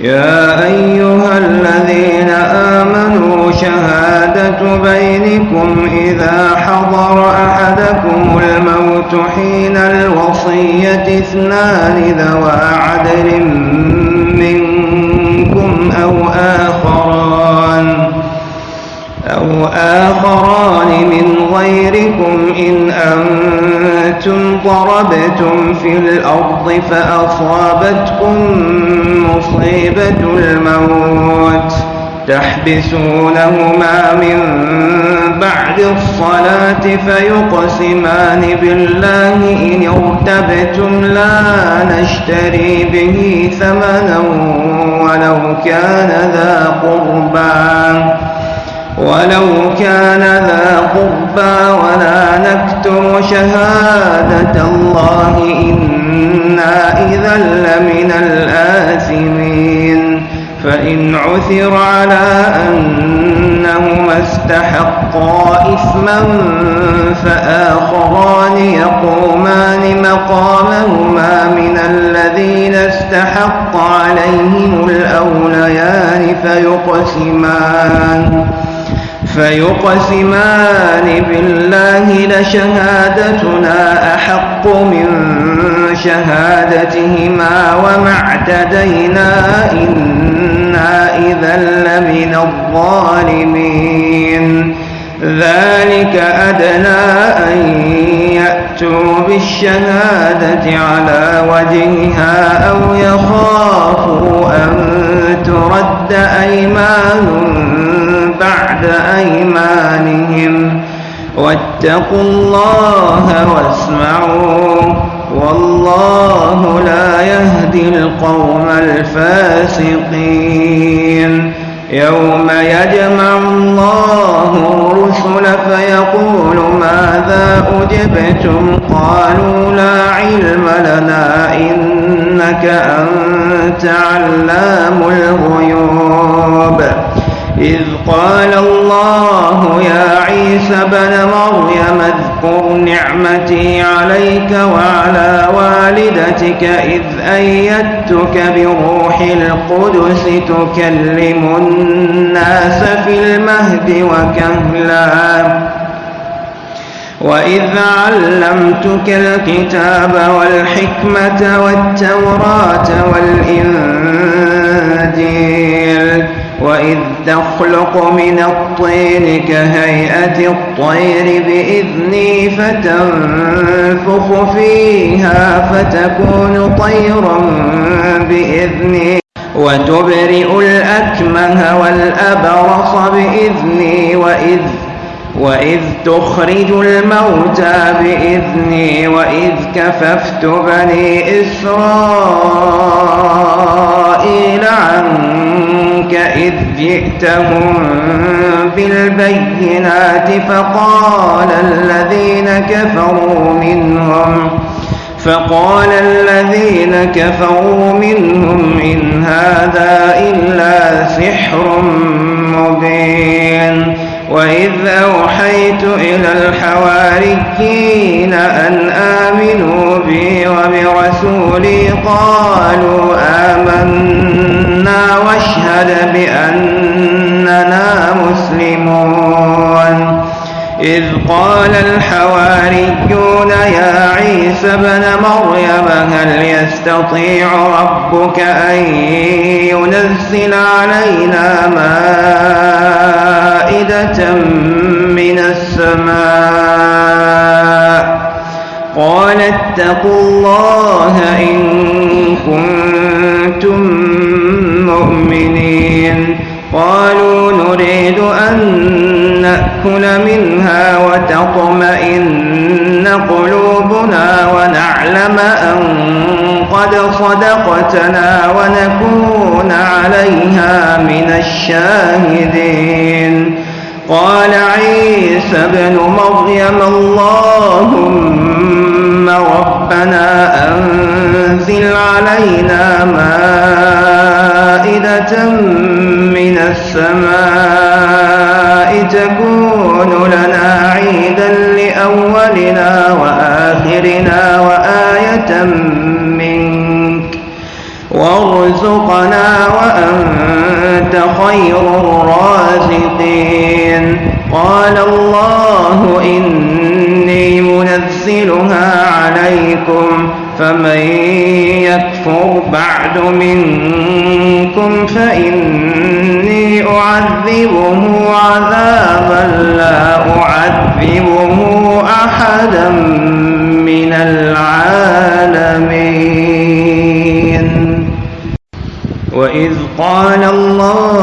يا أيها الذين آمنوا شهادة بينكم إذا حضر أحدكم الموت حين الوصية اثنان ذوى عدل منكم أو آخران أو آخران من غيركم. إن أنتم ضربتم في الأرض فأصابتكم مصيبة الموت. تحبسونهما من بعد الصلاة فيقسمان بالله. إن ارتبتم لا نشتري به ثمنا ولو كان ذا قربان ولو كان ذا قربى ولا نكتم شهادة الله. إنا إذا فإن عثر على أنهما استحقا إثما فآخران يقومان مقامهما من الذين استحق عليهم الأوليان فيقسمان فيقسمان بالله لشهادتنا أحق من شهادتهما وما اعتدينا إذا لمن الظالمين. ذلك أدنى أن يأتوا بالشهادة على وجهها أو يخافوا أن ترد أيمان بعد أيمانهم. واتقوا الله واسمعوا. والله لا يهدي القوم الفاسقين. يوم يجمع الله الرسل فيقول ماذا أجبتم؟ قالوا لا علم لنا إنك أنت علام الغيوب. إذ قال الله يا عيسى بن مريم اذكر نعمتي عليك وعلى والدتك إذ أيدتك بروح القدس تكلم الناس في المهد وكهلا. وإذ علمتك الكتاب والحكمة والتوراة والإنجيل وإذ تخلق من الطين كهيئة الطير بإذني فيها فتكون طيرا بإذني. وتبرئ الأكمه والأبرص بإذني. وإذ وإذ تخرج الموتى بإذني وإذ كففت بني إسرائيل عنك إذ جئتهم بالبينات فقال الذين كفروا منهم فقال الذين كفروا منهم إن هذا إلا سحر مبين وإذ أوحيت إلى الحواريين أن آمنوا بي وبرسولي قالوا آمنا واشهد بأننا مسلمون إذ قال الحواريون يا عيسى ابن مريم هل يستطيع ربك أن ينزل علينا مائدة من السماء؟ قال اتقوا الله إن كنتم مؤمنين. قالوا نريد أن نأكل منها وتطمئن قلوبنا ونعلم أن قد صدقتنا ونكون عليها من الشاهدين. قال عيسى ابن مريم اللهم ربنا أنزل علينا مائدة من السماء تكون لنا عيدا لأولنا وآخرنا وآية منك. وارزقنا وأنت خير الرازقين. قال الله إني منزلها عليكم. فمن يكفر بعد منكم فإني أعذبه عذابا لا أعذبه أحدا من العالمين. وإذ قال الله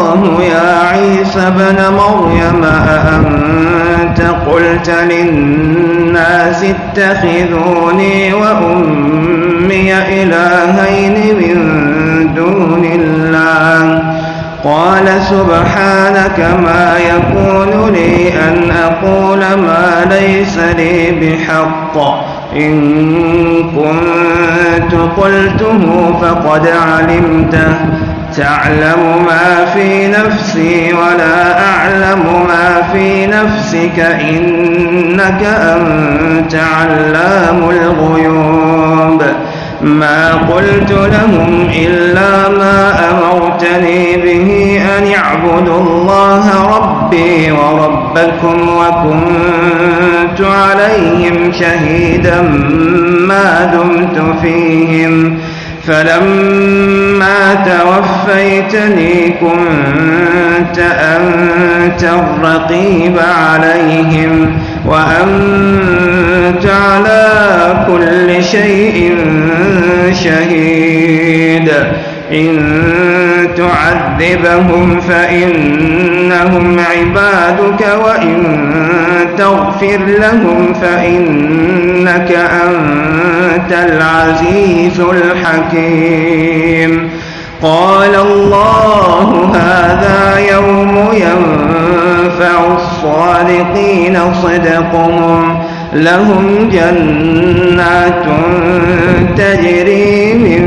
عيسى بن مريم أأنت قلت للناس اتخذوني وأمي إلهين من دون الله؟ قال سبحانك ما يكون لي أن أقول ما ليس لي بحق. إن كنت قلته فقد علمته. تعلم ما في نفسي ولا أعلم ما في نفسك إنك أنت علام الغيوب. ما قلت لهم إلا ما أمرتني به أن اعبدوا الله ربي وربكم وكنت عليهم شهيدا ما دمت فيهم. فلما توفيتني كنت أنت الرقيب عليهم وأنت على كل شيء شهيد. إن تعذبهم فإنهم عبادك وإن تغفر لهم فإنك أنت العزيز الحكيم. قال الله هذا يوم ينفع الصادقين صدقهم. لهم جنات تجري من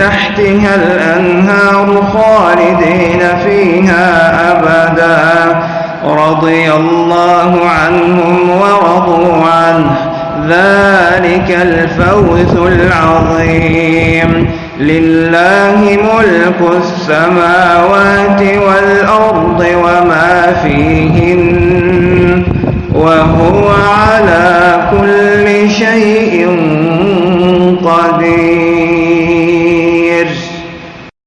تحتها الأنهار خالدين فيها أبدا. رضي الله عنهم ورضوا عنه. ذلك الفوز العظيم. لله ملك السماوات والأرض وما فيهن وهو على كل شيء قدير.